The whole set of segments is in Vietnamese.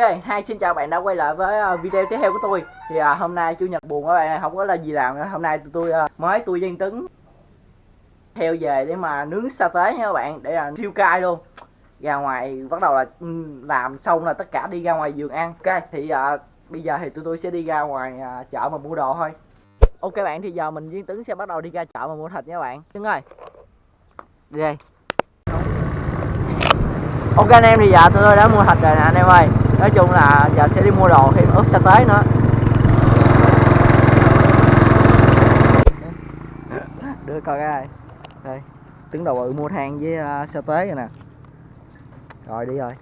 hai xin chào bạn đã quay lại với ờ, video tiếp theo của tôi. Thì à, hôm nay chủ nhật buồn các bạn không có là gì làm nữa. Hôm nay tụi tôi à, mới tôi dân tấn theo về để mà nướng sa tế nha các bạn Để là siêu cay luôn. Ra ngoài bắt đầu là ừ, làm xong là tất cả đi ra ngoài giường ăn. Ok thì à, bây giờ thì tụi tôi sẽ đi ra ngoài à, chợ mà mua đồ thôi. Ok bạn thì giờ mình viên tấn sẽ bắt đầu đi ra chợ mà mua thịt nha các bạn. Đứng ơi. Đi đây Ok anh em thì giờ tụi tôi đã mua thịt rồi nè anh em ơi. Nói chung là giờ sẽ đi mua đồ thêm ướp sa tế nữa. Đưa coi cái Đây. Tướng đầu bự mua than với uh, sa tế rồi nè. Rồi đi rồi.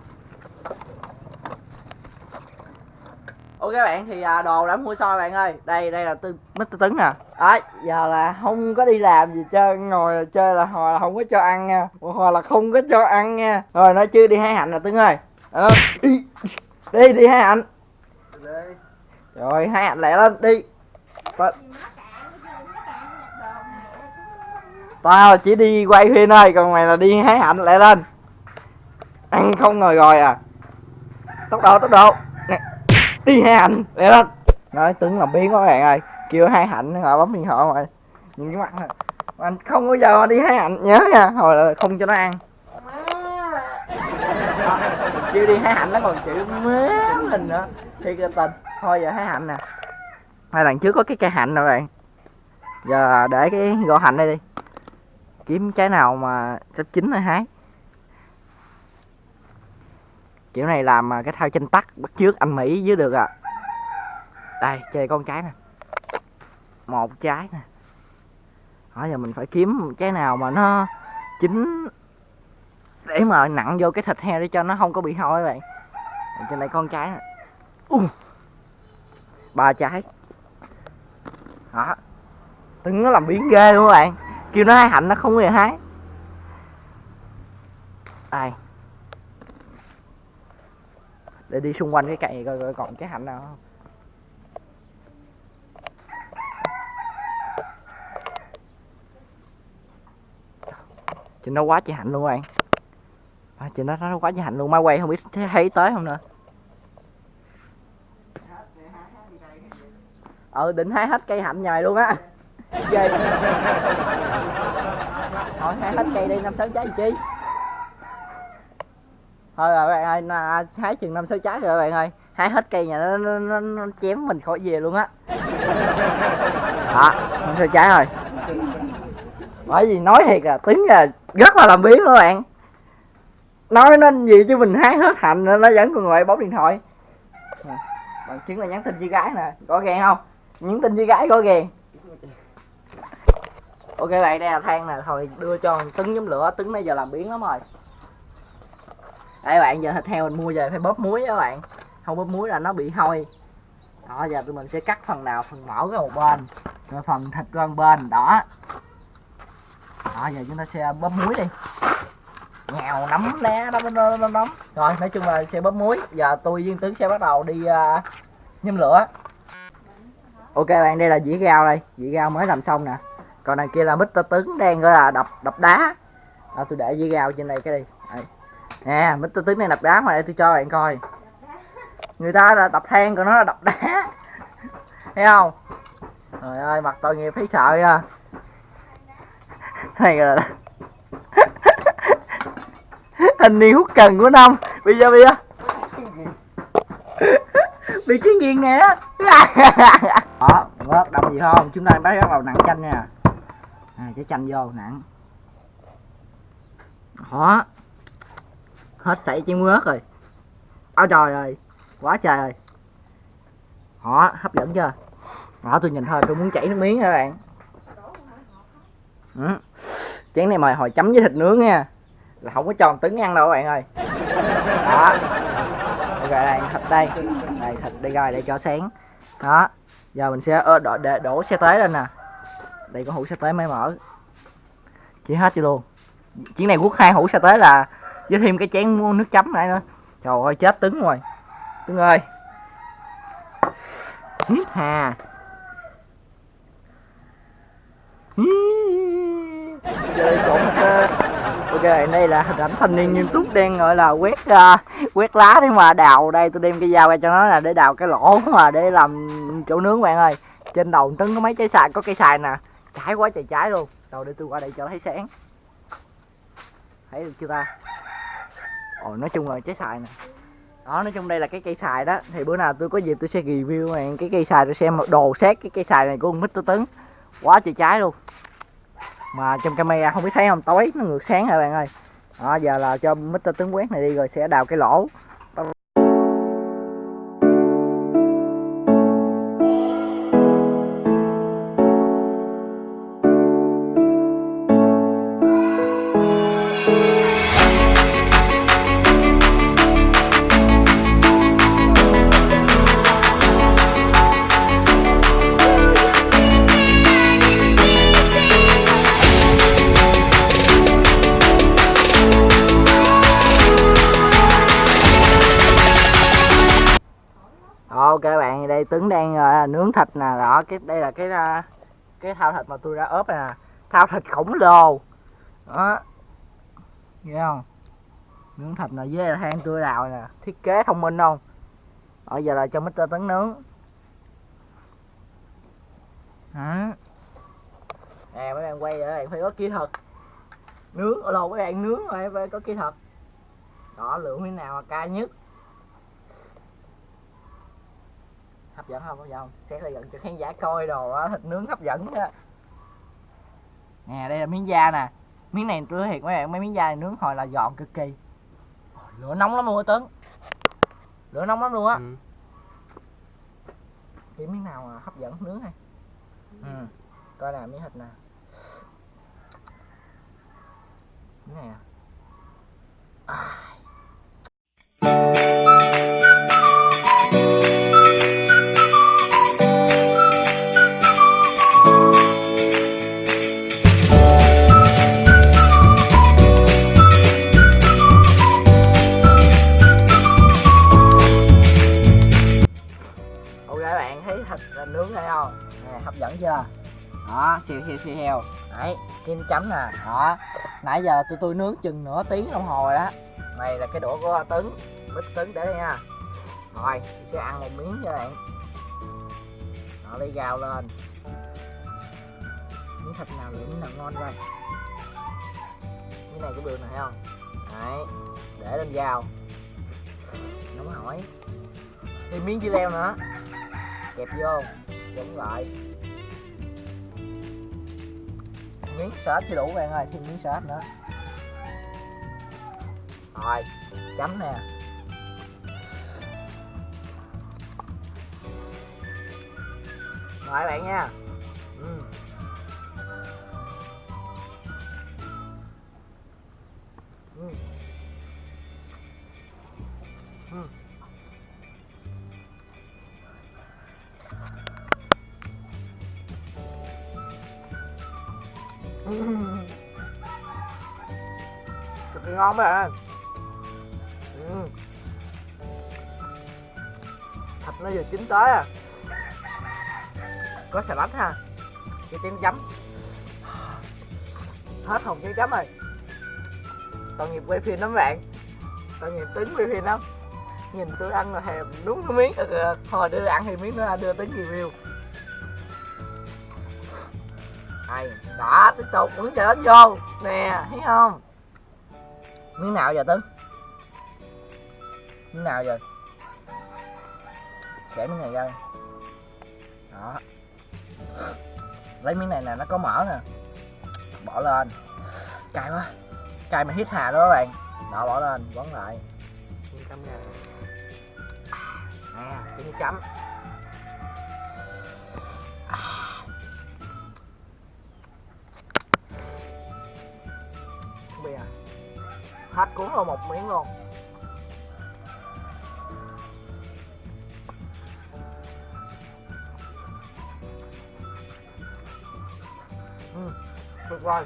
Ok bạn thì à, đồ đã mua xong bạn ơi. Đây đây là tư, mít tấn nè. Đấy giờ là không có đi làm gì chơi Ngồi chơi là hồi là không có cho ăn nha. Hồi là không có cho ăn nha. Rồi nói chứ đi hái hạnh là tướng ơi. Đó. Đi đi đi hái hạnh Rồi hái hạnh lẹ lên đi. Ta- Tao chỉ đi quay phim thôi Còn mày là đi hái hạnh lẹ lên. Ăn không ngồi rồi à. Tốc độ tốc độ. Nè đi hai hạnh để lên. Nói tướng làm biến quá các bạn ơi kêu hai hạnh họ bấm điện thoại mà nhìn cái mặt này. Anh không bao giờ đi hai hạnh nhớ nha. Hồi là không cho nó ăn chưa đi hái hạnh nó còn chịu mế mình nữa. Thiệt là tình thôi giờ hái hạnh nè. Hai lần trước có cái cây hạnh rồi bạn. Giờ để cái gỗ hạnh đây đi. Kiếm trái nào mà sắp chín rồi hái kiểu này làm mà cái thao chân tắt bắt trước anh mỹ dưới được à. Đây, chơi con trái nè. Một trái nè. Đó giờ mình phải kiếm trái nào mà nó chín để mà nặng vô cái thịt heo để cho nó không có bị hôi vậy bạn. Trên đây con trái nè uh, ba trái. Đó. Từng nó làm biến ghê luôn các bạn. Kêu nó hái hạnh nó không hề hái. Đây để đi xung quanh cái cây này coi, coi còn cái hạnh nào không? Trên nó quá chị hạnh luôn các bạn à, chị nó nó quá trời hạnh luôn máy quay không biết thấy, tới không nữa. Ờ định hái hết cây hạnh nhài luôn á. Ghê. Thôi hái hết cây đi năm sáu trái chi? Thôi rồi bạn ơi à, hái chừng năm sáu trái rồi bạn ơi. Hái hết cây nhà nó, nó, nó, nó chém mình khỏi về luôn á. Đó năm sáu trái rồi. Bởi vì nói thiệt là tính là rất là làm biến các bạn nói nên gì chứ mình hái hết hành nó vẫn còn ngồi bấm điện thoại. Bằng chứng là nhắn tin với gái nè có ghen không? Nhắn tin với gái có ghen ok bạn, đây là than nè, thôi đưa cho tứng nhóm lửa. Tứng bây giờ làm biến lắm rồi. Đây bạn, giờ thịt heo mình mua về phải bóp muối đó các bạn. Không bóp muối là nó bị hôi. Đó, giờ tụi mình sẽ cắt phần nào, phần mỡ ra một bên. Rồi phần thịt qua một bên, đó. Đó, giờ chúng ta sẽ bóp muối đi nghèo nấm né nấm nấm nấm rồi nói chung là sẽ bóp muối. Giờ tôi viên tướng sẽ bắt đầu đi à, uh, nhâm lửa. Ok bạn đây là dĩa gao đây. Dĩa gao mới làm xong nè. Còn này kia là mít tơ tướng đang gọi là đập đập đá. À, tôi để dĩa gao trên đây cái đi. Đây. Nè mít tơ tướng này đập đá mà để tôi cho bạn coi. Người ta là đập than còn nó là đập đá. Thấy không? Trời ơi mặt tội nghiệp thấy sợ nha này là thanh niên hút cần của năm. Bây giờ bây giờ. Bị cái nghiền nè. Đó vớt đâm gì không? Chúng ta bắt đầu nặng chanh nha. À, cái chanh vô nặng. Đó. Hết sảy chén mướt rồi. Ôi trời ơi quá trời ơi. Đó hấp dẫn chưa? Đó tôi nhìn thôi tôi muốn chảy nước miếng các bạn? Ừ. chén này mời hồi chấm với thịt nướng nha là không có tròn trứng ăn đâu các bạn ơi. Đó. Ok đây thịt đây. Đây thịt đây rồi để cho sáng. Đó. Giờ mình sẽ đổ, để, đổ xe tế lên nè. Đây có hũ xe tế mới mở. Chỉ hết chưa luôn? Chuyến này quốc hai hũ xe tế là với thêm cái chén mua nước chấm này nữa. Trời ơi chết tứng rồi. Tứng ơi. Hít hà. Chơi trộn ok đây là hình ảnh thanh niên nghiêm túc đang gọi là quét uh, quét lá để mà đào đây. Tôi đem cái dao ra cho nó là để đào cái lỗ mà để làm chỗ nướng bạn ơi. Trên đầu trứng có mấy trái xài có cây xài nè. Trái quá trời trái luôn. Rồi để tôi qua đây cho thấy sáng. Thấy được chưa ta? Ồ nói chung là trái xài nè. Đó nói chung đây là cái cây xài đó. Thì bữa nào tôi có dịp tôi sẽ review bạn cái cây xài tôi xem đồ xét cái cây xài này của ông mít tôi Tấn. Quá trời trái luôn mà trong camera không biết thấy không, tối, nó ngược sáng rồi bạn ơi. Đó, giờ là cho mít tướng quét này đi rồi sẽ đào cái lỗ. Bạn đây Tuấn đang uh, nướng thịt nè đó cái đây là cái uh, cái thao thịt mà tôi đã ốp nè thao thịt khổng lồ. Đó. Nghe không? Nướng thịt là với than tôi đào nè thiết kế thông minh không? Ở giờ là cho mít Tấn nướng. Hả nè mấy bạn quay rồi bạn phải có kỹ thuật. Nướng ở lồ mấy bạn nướng rồi phải có kỹ thuật. Đó lượng thế nào mà cao nhất. Hấp dẫn không? Hấp dẫn không? Xét lại gần cho khán giả coi đồ á thịt nướng hấp dẫn á nè đây là miếng da nè. Miếng này tôi thiệt mấy bạn mấy miếng da này nướng hồi là giòn cực kỳ. Lửa nóng lắm luôn á tấn. Lửa nóng lắm luôn á. Ừ. chỉ miếng nào mà hấp dẫn nướng hay ừ coi nè miếng thịt nè miếng này à. à. Đó, siêu siêu siêu heo. Đấy, kim chấm nè. Đó. Nãy giờ tôi tôi nướng chừng nửa tiếng đồng hồ rồi đó. Này là cái đũa của tấn bít tấn để đây nha. Rồi, sẽ ăn một miếng cho bạn. Đó, lấy gạo lên. Miếng thịt nào miếng nào ngon coi miếng này cũng được nè thấy không? Đấy, để lên dao. Nóng hỏi. Thêm miếng dưa leo nữa. Kẹp vô đúng lại miếng sốt chưa đủ bạn ơi, thêm miếng sốt nữa rồi, chấm nè mời bạn nha ừ. Ừ. Ừ. cực kỳ ngon mấy bạn. Ừ. thịt nó vừa chín tới à. Có xà lách ha. Cái chén chấm hết hồng chén chấm rồi. Tội nghiệp quay phim lắm bạn. Tội nghiệp tính quay phim lắm. Nhìn tôi ăn là hèm, đúng cái miếng. Ừ, thôi đưa ăn thì miếng nữa đưa tính review đây đó tiếp tục muốn chờ đến vô. Nè thấy không? Miếng nào giờ tấn? Miếng nào giờ? Xẻ miếng này ra. Đó. Lấy miếng này nè nó có mỡ nè. Bỏ lên. Cay quá. Cay mà hít hà đó các bạn. Đó bỏ lên quấn lại. Nè trứng chấm hết cuốn vào một miếng luôn ừ, tuyệt vời.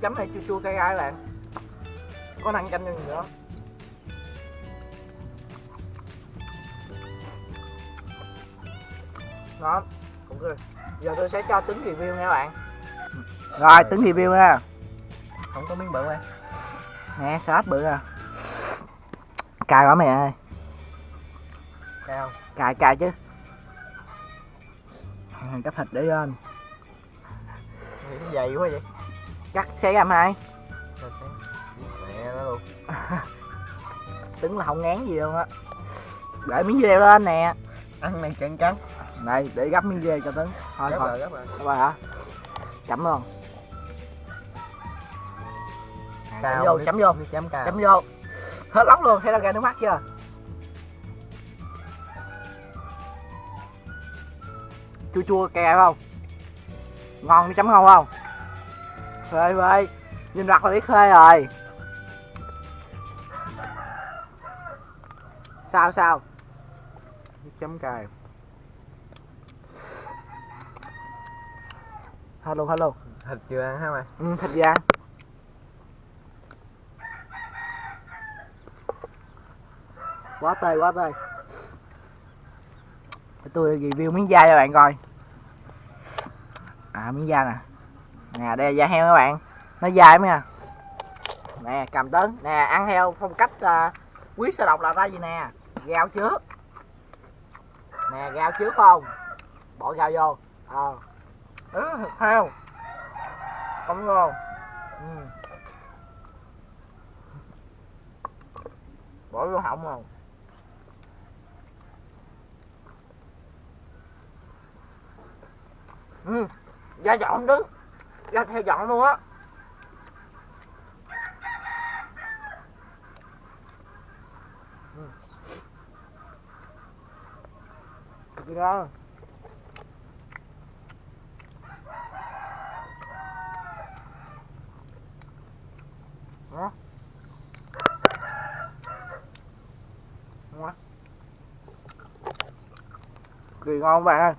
Chấm này chua chua cay cay bạn. Có năng canh cho gì nữa. Ngon cũng được. Giờ tôi sẽ cho tính review nha các bạn. Rồi tính review nha không có miếng bự này nè salad bự à? Cay quá mẹ ơi. Cay không? Cay cay chứ. Cắt thịt để lên. Dày quá vậy. Cắt xé em hai mẹ nó luôn. Tính là không ngán gì luôn á. Để miếng dê lên nè. Ăn này cắn cắn này để gấp miếng dê cho tính thôi Gấp thôi. rồi, gấp rồi. Hả? Chấm luôn chấm vô chấm vô. Chấm chấm vô. Hết lóc luôn thấy ra ra nước mắt chưa? Chua chua cay không? Ngon đi chấm ngon không? Phê phê nhìn mặt là biết phê rồi. Sao sao? Chấm cào. Luôn hết luôn Thịt chưa ăn hả mày? ừ, thịt gì ăn quá tê quá tê tôi review miếng da cho bạn coi. À miếng da nè. Nè đây là da heo các bạn. Nó dài mấy à nè cầm tấn nè ăn theo phong cách uh, quý sơ độc là ra gì nè? Gao trước. Nè gao trước không? Bỏ gao vô. Ờ ừ, thịt heo. Không ngon. Ừ. bỏ vô họng không ừ da dọn đứng. Da theo dọn luôn á. Ừ. Cực kỳ ngon. Đó. Ngon. Kỳ ngon các bạn ơi.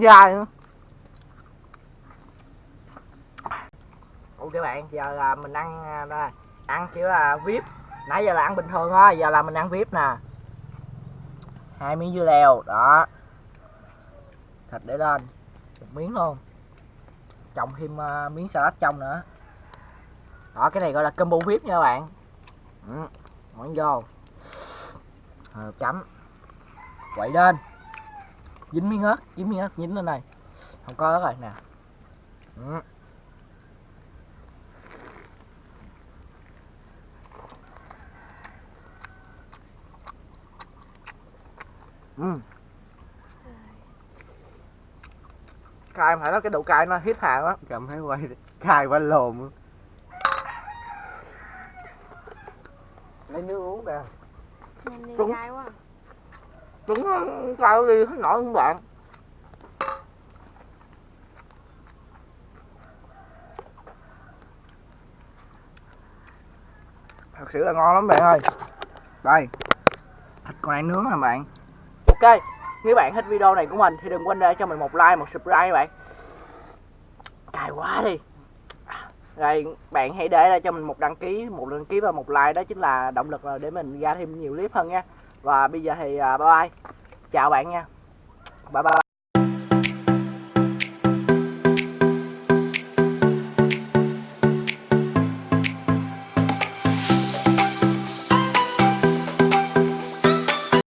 Dài nữa. Ok bạn, giờ là mình ăn à, đây, ăn kiểu là vip. Nãy giờ là ăn bình thường thôi, giờ là mình ăn vip nè. Hai miếng dưa leo, đó. Thịt để lên Một miếng luôn. Trồng thêm uh, miếng salad trong nữa. Đó cái này gọi là combo vip nha các bạn. Ừ. món vô. Ờ, chấm quậy lên dính miếng ớt dính miếng ớt dính lên đây không có ớt rồi nè ừ. Ừ. cay phải nói cái độ cay nó hít hà quá Cầm thấy quay cay quá lồn luôn. Lấy nước uống kìa. Đi Đúng. cay quá trứng cay đi hết nổi không bạn. Thật sự là ngon lắm bạn ơi. Đây, thịt con này nướng nè bạn. Ok, nếu bạn thích video này của mình thì đừng quên để cho mình một like, một subscribe bạn. Cài quá đi. Rồi, bạn hãy để lại cho mình một đăng ký, một đăng ký và một like đó chính là động lực để mình ra thêm nhiều clip hơn nha và bây giờ thì à, bye bye. Chào bạn nha. Bye bye.